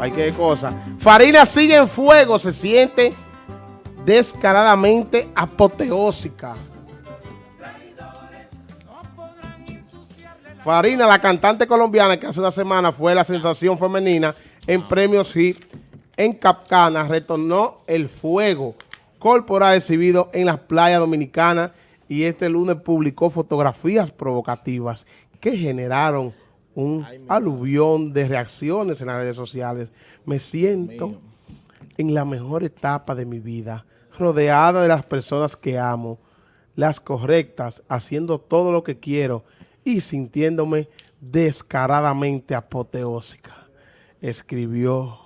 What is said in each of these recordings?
Hay que cosa. Farina sigue en fuego, se siente descaradamente apoteósica. Farina, la cantante colombiana que hace una semana fue la sensación femenina en premios HIT en Capcana, retornó el fuego corporal exhibido en las playas dominicanas y este lunes publicó fotografías provocativas que generaron un aluvión de reacciones en las redes sociales. Me siento en la mejor etapa de mi vida, rodeada de las personas que amo, las correctas, haciendo todo lo que quiero y sintiéndome descaradamente apoteósica, escribió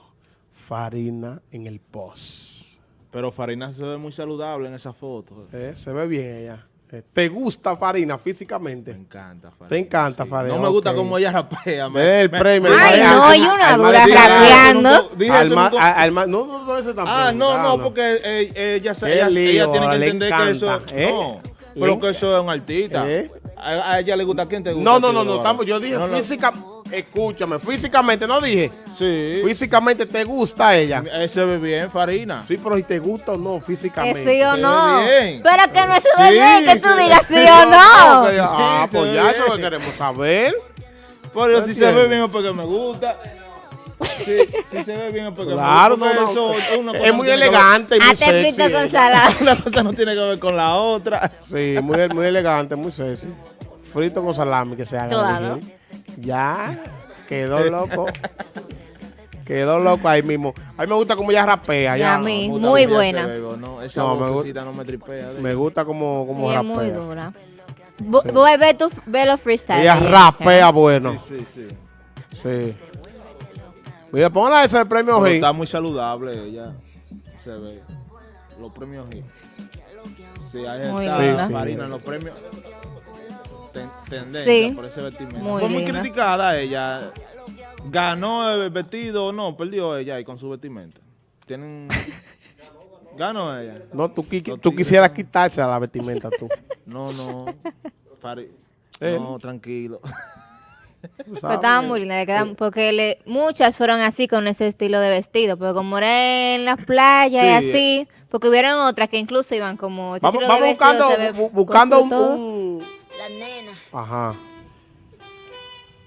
Farina en el post. Pero Farina se ve muy saludable en esa foto. Eh, se ve bien ella. Eh, ¿Te gusta Farina físicamente? Me encanta Farina. ¿Te encanta sí. Farina? No me gusta Ok. como ella rapea. Me, el premio. Ay, no, y una dura rapeando. No, no, no, tampoco. Ah, no, no, porque eh, ella, ella, lío, ella tiene que entender que eso... ¿eh? No, pero que eso es un artista. ¿Eh? A, a ella le gusta. ¿A quién te gusta? No, no, no, no, estamos, yo dije No, no. Escúchame, físicamente, no dije, Sí. físicamente te gusta ella. Eh, Se ve bien, Farina. Sí, pero si te gusta o no Que físicamente. sí o se no. ve bien. Pero que no se Sí, ve bien que tú digas sí No, o no. Ah, Sí, pues se ya eso es lo que queremos saber. Pero si se ve bien es porque me gusta. Sí, si se ve bien es porque Claro, me no, gusta. no. eso una cosa Es no muy ver- elegante y muy sexy. frito con salada. Una cosa no tiene que ver con la otra. Sí, muy, muy elegante, muy sexy. Frito con salami que se haga. Claro. Ya, quedó loco. quedó loco ahí mismo. A mí me gusta como ella rapea. Y Ya. a mí. Me gusta Muy buena. ¿no? Esa No, me no me tripea. de Me gusta como, como Sí, es rapea. muy dura. Voy a ver tu ve los freestyle. Ella rapea bueno. Sí, sí, sí. Sí. Mira, póngale ese el premio G. está muy saludable ella. Se ve. Los premios G. Sí, ahí Muy está linda. Sí, sí. Marina, los premios. Ten- tendencia Sí. por ese vestimenta. Muy Fue muy linda. criticada ella. Ganó el vestido o no, perdió ella ahí con su vestimenta. Tienen. Ganó ella. No, tú, qui- quisieras quitarse la vestimenta tú. No, no. Pare- Él. No, tranquilo. Pero estaban muy le quedan- porque le- muchas fueron así con ese estilo de vestido, pero como era en las playas y Sí. así, porque hubieron otras que incluso iban como este Vamos, buscando, se ve bu- buscando un, nena. Ajá.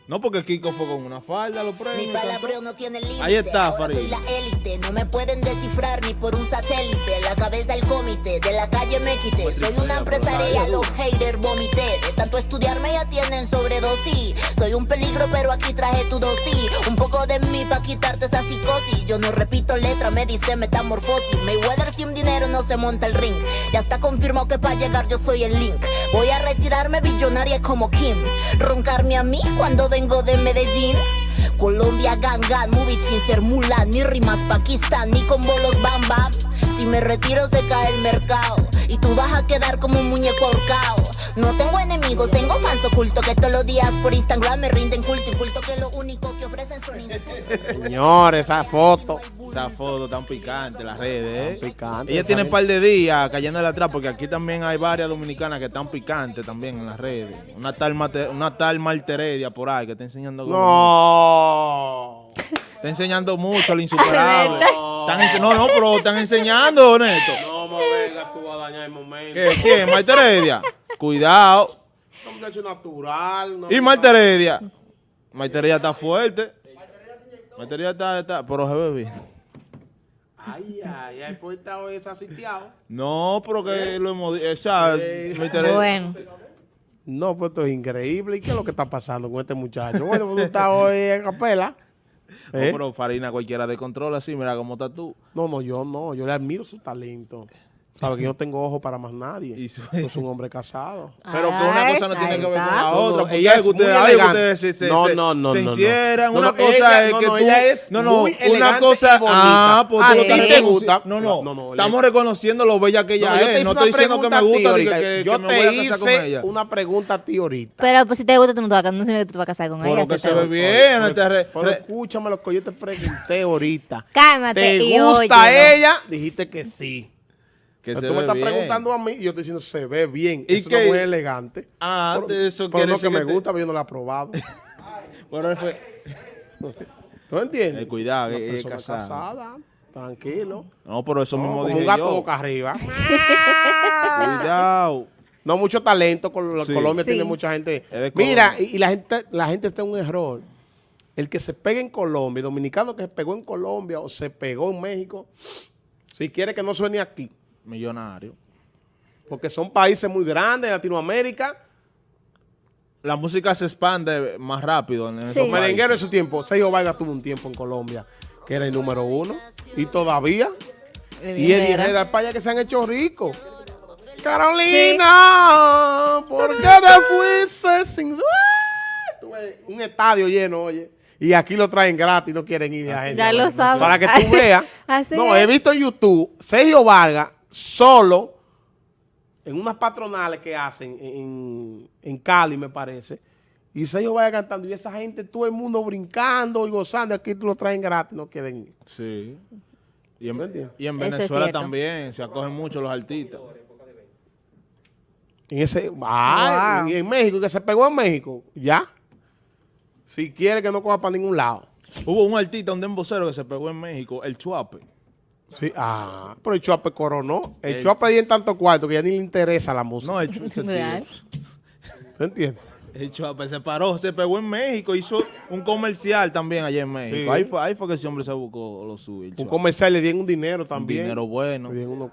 No, porque Kiko fue con una falda, los Mi premios. palabreo no tiene límite. Ahí está, Ahora Farid. soy la élite. No me pueden descifrar ni por un satélite. La cabeza el comité. De la calle me quité. Soy una empresaria. Los haters vomité. De tanto estudiarme ya tienen sobredosis. Soy un peligro, pero aquí traje tu dosis. Un poco de mí pa' quitarte esa psicosis. Yo no repito letra, me dice metamorfosis. Mayweather sin dinero no se monta el ring. Ya está confirmado que para llegar yo soy el link. Voy a retirarme billonaria como Kim. Roncarme a mí cuando vengo de Medellín. Colombia, Gangan, movie sin ser Mulan, ni rimas Pakistán, ni con bolos Bam Bam. Si me retiro se cae el mercado y tú vas a quedar como un muñeco ahorcado. No tengo enemigos, tengo fans ocultos que todos los días por Instagram me rinden culto y culto que lo único que ofrecen son insultos. Señores, esa foto. Esa foto tan picante, las redes, ¿eh? Picante, Ella tiene un par de días cayéndole atrás, porque aquí también hay varias dominicanas que están picantes también en las redes. Una tal, Mate- una tal Marteredia por ahí que está enseñando. No. Está enseñando mucho lo insuperable. Están ense- no, no, pero están enseñando, Neto. No me vengas tú a dañar el momento. ¿Qué? ¿Quién? Marteredia. Cuidado. Natural. Y Marteredia. Marteredia está fuerte. Marteredia está, está, pero se ve bien. Ay, ay, ay, pues está. No, pero que lo hemos dicho. O sea, Marteredia- Bueno, No, pues esto es increíble. ¿Y qué es lo que está pasando con este muchacho? Bueno, pues tú estás hoy en capela. No, ¿Eh? pero Farina cualquiera de control así, mira cómo estás tú. No, no, yo no. Yo le admiro su talento. Sabe que yo no tengo ojo para más nadie. Y su- Yo soy un hombre casado. Pero que una cosa no tiene que ver con la No, otra. no, ella es que ustedes, que ustedes se, se, No, no, no, se no, no. hicieran. No, una no, cosa ella- es no, que no, tú. ella es no, no, muy una cosa. Ah, pues Ah, ¿a ti te gusta? No, no. No, no, estamos reconociendo lo bella que ella No, es. No estoy diciendo que me gusta, que, que, yo que me voy a casar con ella. una pregunta a ti ahorita. pero pues si te gusta tú no te vas a, no que tú te vas a casar con Pero ella. que si se ve bien. Pero, pero escúchame lo que yo te pregunté ahorita. Cálmate ¿Te gusta ella? Dijiste que sí. Que se tú me estás bien. preguntando a mí y yo estoy diciendo se ve bien. ¿Y eso no es muy elegante. Ah, pero, eso pero no que me te- gusta, pero yo no lo he probado. Pero fue- ¿No entiendes? Eh, cuidado, Una es persona casada. casada, tranquilo. No, pero eso No, mismo como dije un gato yo. boca arriba. Cuidado. No mucho talento. Col- Sí. Colombia Sí. tiene mucha gente. De Mira, y, y la gente la gente está en un error. El que se pegue en Colombia, el dominicano que se pegó en Colombia o se pegó en México, si quiere que no suene aquí, Millonario. porque son países muy grandes de Latinoamérica. La música se expande más rápido en esos Sí. Los merengueros en su tiempo, Sergio Vargas tuvo un tiempo en Colombia que era el número uno y todavía. Y Eddie Herrera, España que se han hecho ricos. Carolina, ¿por qué te fuiste sin... Tuve un estadio lleno, oye. Y aquí lo traen gratis, no quieren ir a gente. Ya lo saben. Para que tú veas. Así no, es. he visto en YouTube Sergio Vargas solo en unas patronales que hacen en, en Cali, me parece. Y Sergio Vargas cantando. Y esa gente, todo el mundo brincando y gozando. Aquí tú lo traen gratis, no quieren ir. Sí. Y en, en Venezuela también se acogen mucho los artistas. En ese, ay, Wow. y en México, que se pegó en México, ya. Si quiere que no coja para ningún lado. Hubo un artista, un dembocero que se pegó en México, el Chuape. Sí, ah, pero el Chuape coronó. El El- Chuape ahí en tanto cuarto que ya ni le interesa la música. No, el, Chu- ese tío. Real. ¿Tú entiendes? El Chuape se paró, se pegó en México, hizo un comercial también allá en México. Sí. Ahí, fue, ahí fue que ese hombre se buscó lo suyo. Un Chuape. comercial le dieron un dinero Un también. dinero bueno. Le dieron uno-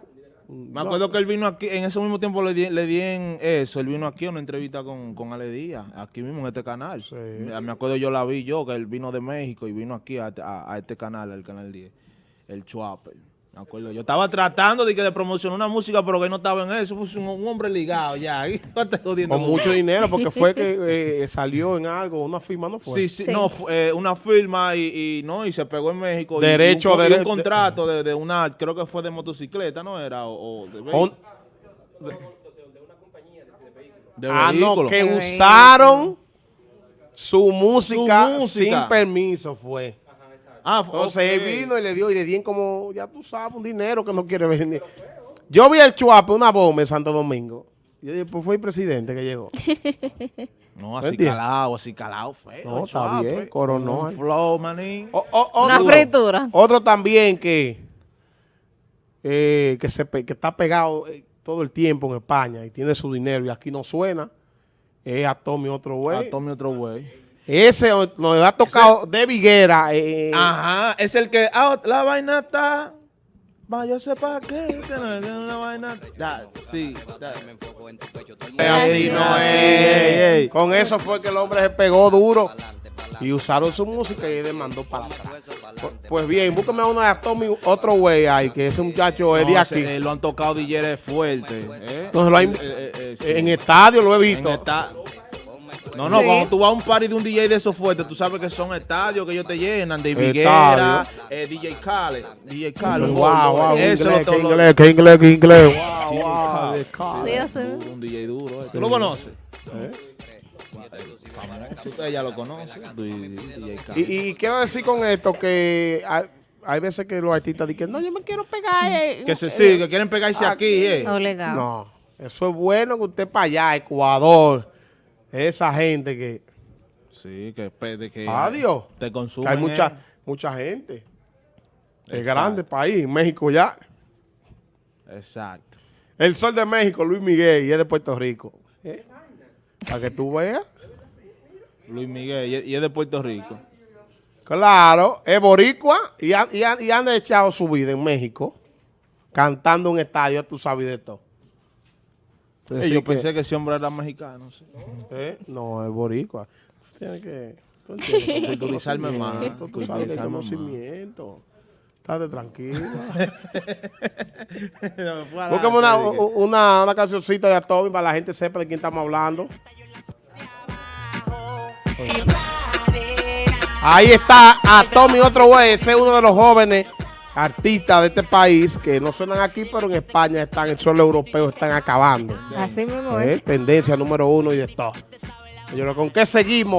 un- Me no, acuerdo que él vino aquí, en ese mismo tiempo le di, le di en eso, él vino aquí a una entrevista con, con Ale Díaz, aquí mismo en este canal. Sí. Me, me acuerdo yo la vi yo, que él vino de México y vino aquí a, a- a este canal, al canal 10, el Chuape. Me acuerdo, yo estaba tratando de, que de promocionar una música, pero que no estaba en eso, fue un, un hombre ligado ya. no Con mucho dinero, porque fue que eh, salió en algo, una firma, ¿no fue? Sí, sí, Sí. no, fue, eh, una firma y, y no, y se pegó en México. Derecho, y un, y un contrato de, de una, creo que fue de motocicleta, ¿no era? O, o de, On- de ah, no, vehículo. que De usaron su música, Su música. sin permiso, fue. Ah, Entonces él vino y le dio, y le dieron como, ya tú sabes, un dinero que no quiere vender. Yo vi el Chuape, una bomba en Santo Domingo. Yo dije, pues fue el presidente que llegó. No, así entiendes? calado, así calado feo. No, está Chuape. bien, coronó. Un flow, manín. O- o- Una otro- fritura. Otro también que, eh, que, se, que está pegado eh, todo el tiempo en España y tiene su dinero y aquí no suena, es a Tommy otro güey. A Tommy otro güey. Ese o- nos ha tocado de Viguera. eh, Ajá, es el que, ah, la vaina está, va, yo sé para qué, la vaina, da, sí, da. así no es. Con eso fue que el hombre se pegó duro y usaron su música y él demandó para atrás. Pu- Pues bien, búscame a una de Tommy, otro güey ahí, que ese muchacho es de No, aquí. eh, lo han tocado DJs fuerte. ¿eh? Entonces lo ha Eh, sí. En estadio lo he En visto. esta- No, no, Sí. cuando tú vas a un party de un DJ de esos fuertes, tú sabes que son estadios que ellos te llenan, de. Viguera, eh, DJ Khaled, DJ Khaled. Wow, wow, qué Ese inglés, lo- lo- inglés, qué inglés, qué inglés. DJ Wow, Sí, duro, un DJ duro. eh. ¿Tú lo conoces? ¿Eh? Tú- Ella lo conoce. DJ Khaled. Y, y quiero decir con esto que hay, hay veces que los artistas dicen, no, yo me quiero pegar. eh, Que se eh, sigue, que quieren pegarse aquí, eh. Obligado. No, eso es bueno que usted para allá, Ecuador, esa gente que, Sí, que, de que adiós, te que consumen. hay mucha, eh. mucha gente. Exacto. grande país, México ya. Exacto. El sol de México, Luis Miguel, y es de Puerto Rico. ¿Eh? Para que tú veas. Luis Miguel, y es- de Puerto Rico. Claro, es boricua y, han- y, han- y han echado su vida en México, cantando en un estadio, tú sabes de todo. Entonces, Eh, sí yo que- pensé que ese hombre era mexicano. sí. ¿Eh? No, es boricua. Tú tienes que... Culturizarme más, conocimiento, Tú sabes que hay culturizarme más. conocimiento. Estate tranquilo. Me fue adelante, Búscame una, dije. una, una cancioncita de Atomi para la gente sepa de quién estamos hablando. Ahí está Atomi, otro güey. Ese es uno de los jóvenes artistas de este país que no suenan aquí, pero en España están, el suelo europeo están acabando. Así mismo Eh, es. Tendencia número uno y de todo. Yo ¿con qué seguimos?